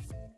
you